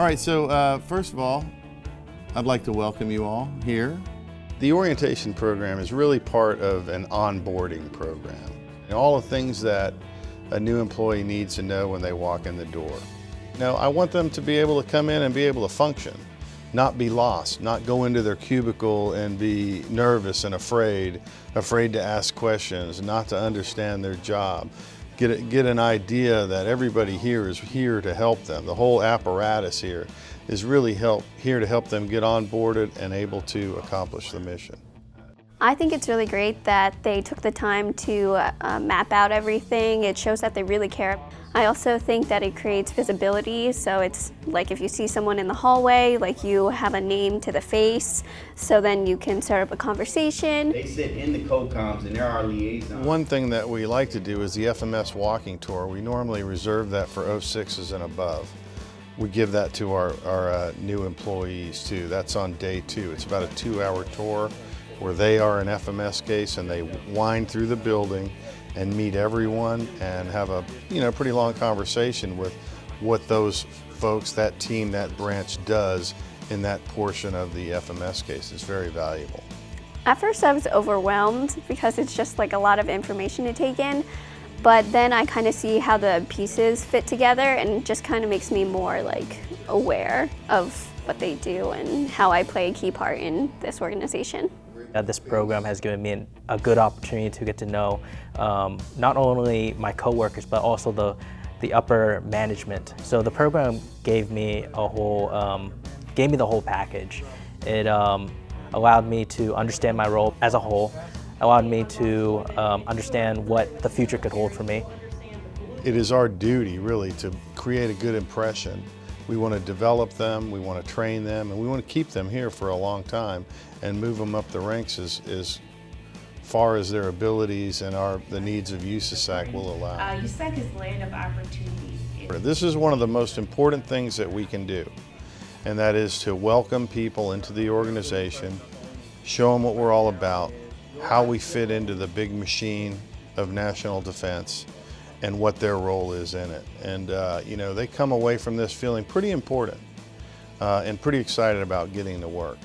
All right, so uh, first of all, I'd like to welcome you all here. The orientation program is really part of an onboarding program. And all the things that a new employee needs to know when they walk in the door. Now, I want them to be able to come in and be able to function, not be lost, not go into their cubicle and be nervous and afraid, afraid to ask questions, not to understand their job. Get, a, get an idea that everybody here is here to help them. The whole apparatus here is really help, here to help them get onboarded and able to accomplish the mission. I think it's really great that they took the time to uh, map out everything. It shows that they really care. I also think that it creates visibility, so it's like if you see someone in the hallway, like you have a name to the face, so then you can start up a conversation. They sit in the COCOMs and they're our liaison. One thing that we like to do is the FMS walking tour. We normally reserve that for 06s and above. We give that to our, our uh, new employees too. That's on day two. It's about a two hour tour where they are an FMS case and they wind through the building and meet everyone and have a you know pretty long conversation with what those folks, that team, that branch does in that portion of the FMS case. It's very valuable. At first I was overwhelmed because it's just like a lot of information to take in, but then I kind of see how the pieces fit together and it just kind of makes me more like aware of what they do and how I play a key part in this organization. Uh, this program has given me an, a good opportunity to get to know um, not only my coworkers but also the, the upper management. So the program gave me a whole, um, gave me the whole package. It um, allowed me to understand my role as a whole, allowed me to um, understand what the future could hold for me. It is our duty really to create a good impression we want to develop them, we want to train them, and we want to keep them here for a long time and move them up the ranks as, as far as their abilities and our, the needs of USASAC will allow. Uh, USAC is land of opportunity. This is one of the most important things that we can do, and that is to welcome people into the organization, show them what we're all about, how we fit into the big machine of national defense, and what their role is in it. And uh, you know, they come away from this feeling pretty important uh, and pretty excited about getting to work.